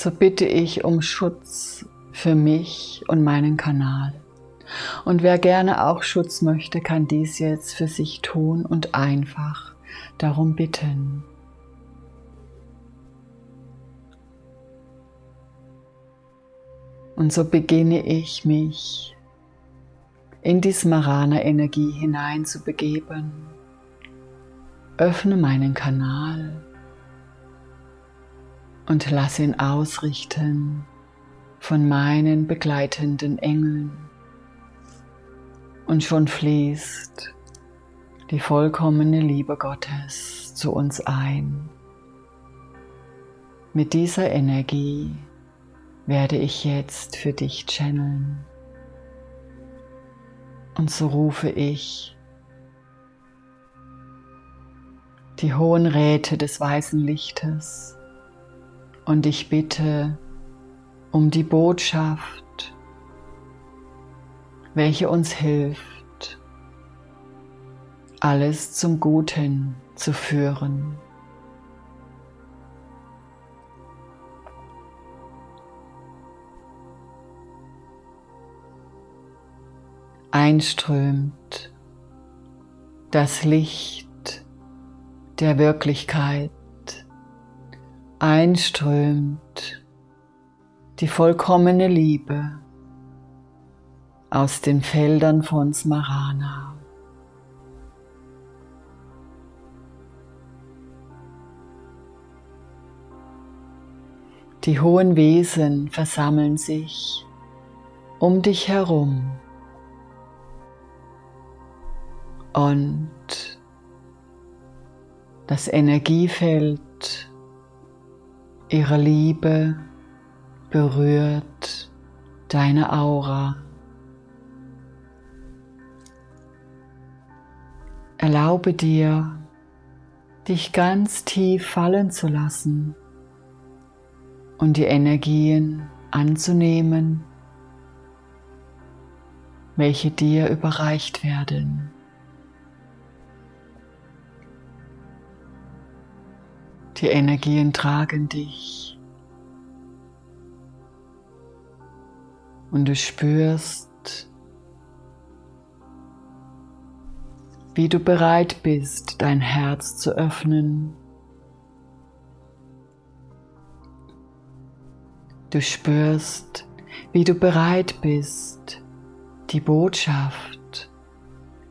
so bitte ich um Schutz für mich und meinen Kanal. Und wer gerne auch Schutz möchte, kann dies jetzt für sich tun und einfach darum bitten. Und so beginne ich mich in die Smarana-Energie hinein zu begeben. Öffne meinen Kanal und lass ihn ausrichten von meinen begleitenden Engeln. Und schon fließt die vollkommene Liebe Gottes zu uns ein. Mit dieser Energie werde ich jetzt für dich channeln. Und so rufe ich die hohen Räte des weißen Lichtes und ich bitte um die Botschaft, welche uns hilft, alles zum Guten zu führen. Einströmt das Licht der Wirklichkeit, einströmt die vollkommene Liebe aus den Feldern von Smarana. Die hohen Wesen versammeln sich um dich herum und das Energiefeld ihrer Liebe berührt deine Aura. Erlaube dir, dich ganz tief fallen zu lassen und die Energien anzunehmen, welche dir überreicht werden. Die Energien tragen dich und du spürst, wie du bereit bist, dein Herz zu öffnen. Du spürst, wie du bereit bist, die Botschaft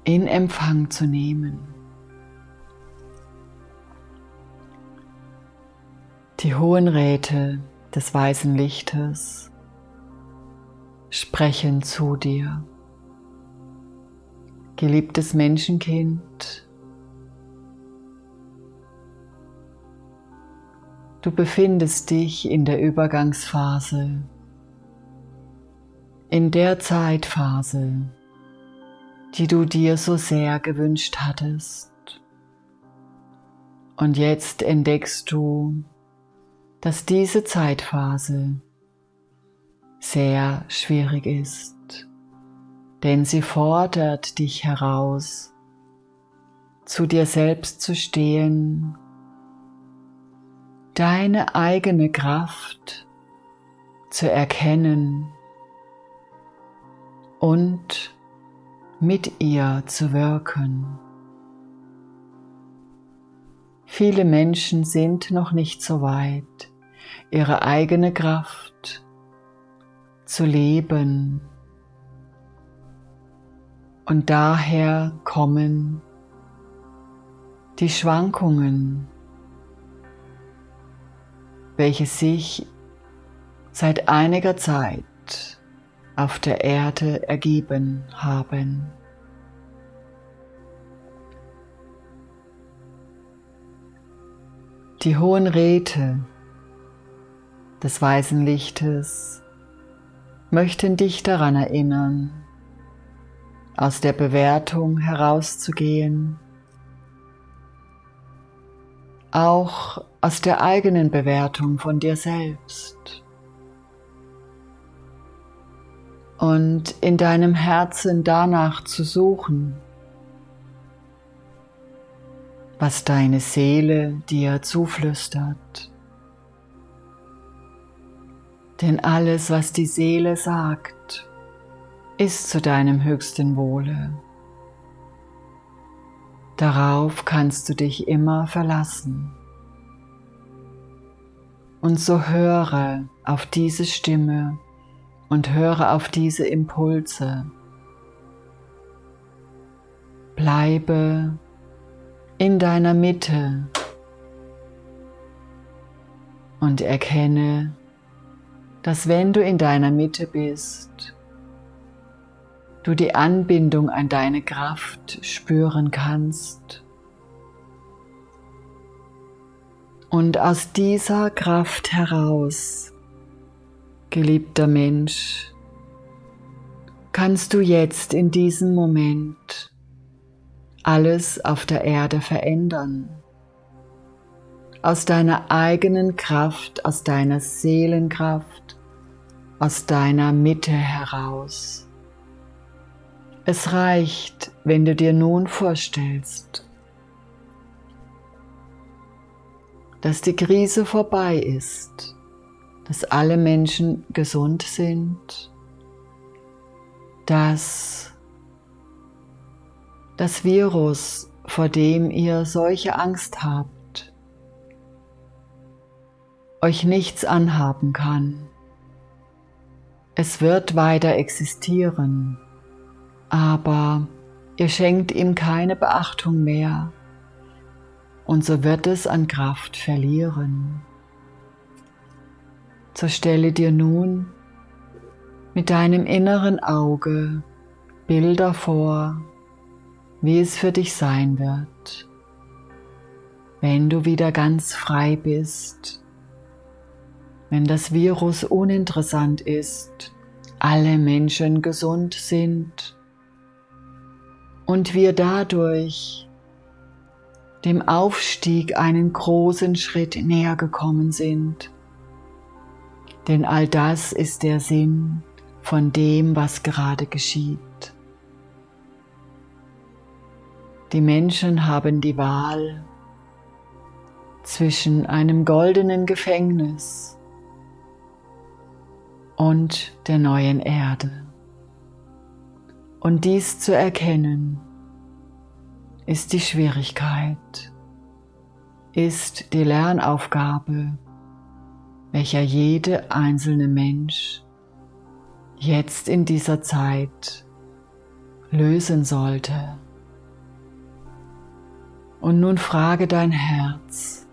in Empfang zu nehmen. Die hohen Räte des weißen Lichtes sprechen zu dir. Geliebtes Menschenkind, du befindest dich in der Übergangsphase, in der Zeitphase, die du dir so sehr gewünscht hattest. Und jetzt entdeckst du, dass diese Zeitphase sehr schwierig ist, denn sie fordert dich heraus, zu dir selbst zu stehen, deine eigene Kraft zu erkennen und mit ihr zu wirken. Viele Menschen sind noch nicht so weit, ihre eigene Kraft zu leben. Und daher kommen die Schwankungen, welche sich seit einiger Zeit auf der Erde ergeben haben. Die hohen Räte des weißen Lichtes möchten dich daran erinnern, aus der Bewertung herauszugehen, auch aus der eigenen Bewertung von dir selbst. Und in deinem Herzen danach zu suchen, was deine Seele dir zuflüstert. Denn alles, was die Seele sagt, ist zu deinem höchsten Wohle. Darauf kannst du dich immer verlassen. Und so höre auf diese Stimme und höre auf diese Impulse. Bleibe in deiner Mitte und erkenne, dass wenn du in deiner Mitte bist, du die Anbindung an deine Kraft spüren kannst. Und aus dieser Kraft heraus, geliebter Mensch, kannst du jetzt in diesem Moment alles auf der Erde verändern. Aus deiner eigenen Kraft, aus deiner Seelenkraft, aus deiner Mitte heraus. Es reicht, wenn du dir nun vorstellst, dass die Krise vorbei ist, dass alle Menschen gesund sind, dass das Virus, vor dem ihr solche Angst habt, euch nichts anhaben kann. Es wird weiter existieren aber ihr schenkt ihm keine Beachtung mehr und so wird es an Kraft verlieren. So stelle dir nun mit deinem inneren Auge Bilder vor, wie es für dich sein wird, wenn du wieder ganz frei bist, wenn das Virus uninteressant ist, alle Menschen gesund sind und wir dadurch dem Aufstieg einen großen Schritt näher gekommen sind. Denn all das ist der Sinn von dem, was gerade geschieht. Die Menschen haben die Wahl zwischen einem goldenen Gefängnis und der neuen Erde. Und dies zu erkennen, ist die Schwierigkeit, ist die Lernaufgabe, welcher jede einzelne Mensch jetzt in dieser Zeit lösen sollte. Und nun frage dein Herz,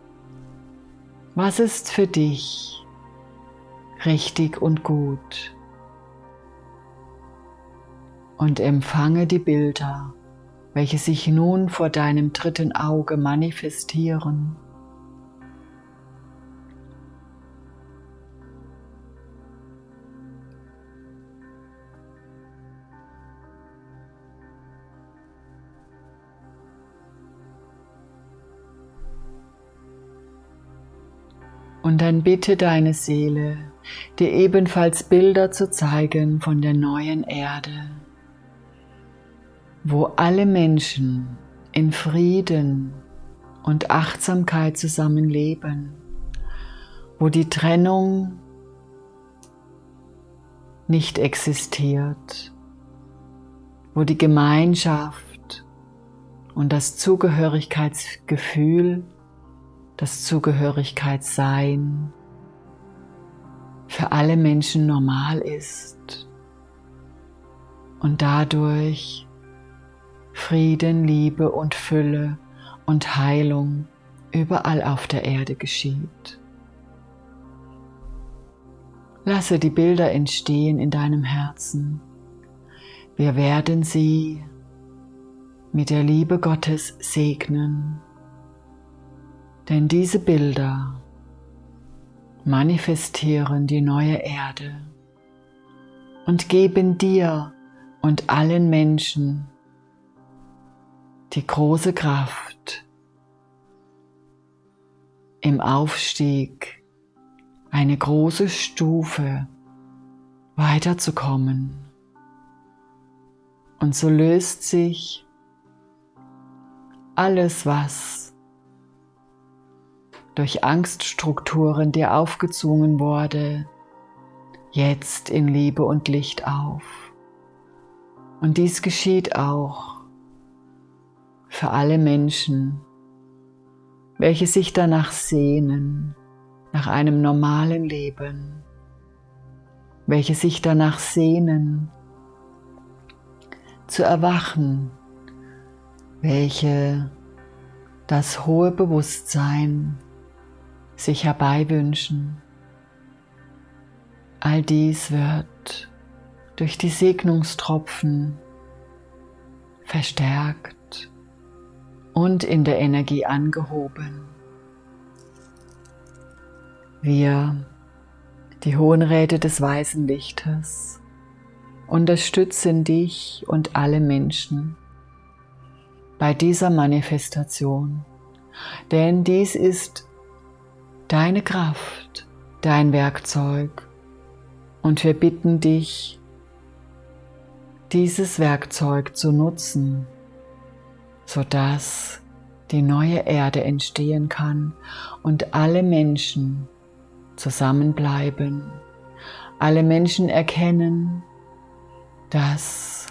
was ist für dich richtig und gut? und empfange die Bilder, welche sich nun vor deinem dritten Auge manifestieren. Und dann bitte deine Seele, dir ebenfalls Bilder zu zeigen von der neuen Erde wo alle Menschen in Frieden und Achtsamkeit zusammenleben, wo die Trennung nicht existiert, wo die Gemeinschaft und das Zugehörigkeitsgefühl, das Zugehörigkeitssein für alle Menschen normal ist und dadurch Frieden, Liebe und Fülle und Heilung überall auf der Erde geschieht. Lasse die Bilder entstehen in deinem Herzen. Wir werden sie mit der Liebe Gottes segnen. Denn diese Bilder manifestieren die neue Erde und geben dir und allen Menschen die große Kraft im Aufstieg eine große Stufe weiterzukommen. Und so löst sich alles, was durch Angststrukturen dir aufgezwungen wurde, jetzt in Liebe und Licht auf. Und dies geschieht auch für alle Menschen, welche sich danach sehnen, nach einem normalen Leben, welche sich danach sehnen, zu erwachen, welche das hohe Bewusstsein sich herbeiwünschen. All dies wird durch die Segnungstropfen verstärkt und in der Energie angehoben. Wir, die Hohen Räte des weißen Lichtes, unterstützen dich und alle Menschen bei dieser Manifestation, denn dies ist deine Kraft, dein Werkzeug. Und wir bitten dich, dieses Werkzeug zu nutzen, sodass die neue Erde entstehen kann und alle Menschen zusammenbleiben, alle Menschen erkennen, dass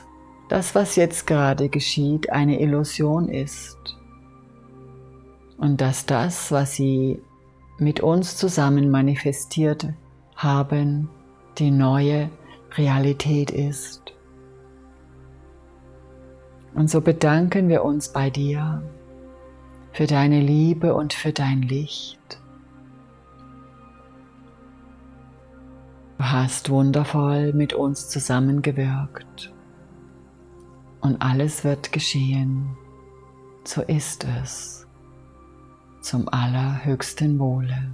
das, was jetzt gerade geschieht, eine Illusion ist. Und dass das, was sie mit uns zusammen manifestiert haben, die neue Realität ist. Und so bedanken wir uns bei dir für deine Liebe und für dein Licht. Du hast wundervoll mit uns zusammengewirkt und alles wird geschehen. So ist es zum allerhöchsten Wohle.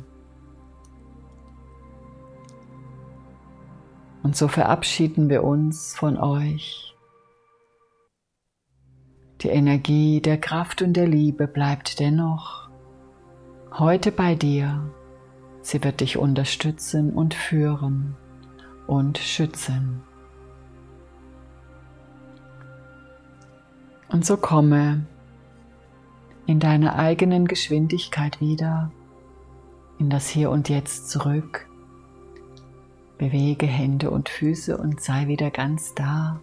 Und so verabschieden wir uns von euch. Die Energie der Kraft und der Liebe bleibt dennoch heute bei dir. Sie wird dich unterstützen und führen und schützen. Und so komme in deiner eigenen Geschwindigkeit wieder in das Hier und Jetzt zurück. Bewege Hände und Füße und sei wieder ganz da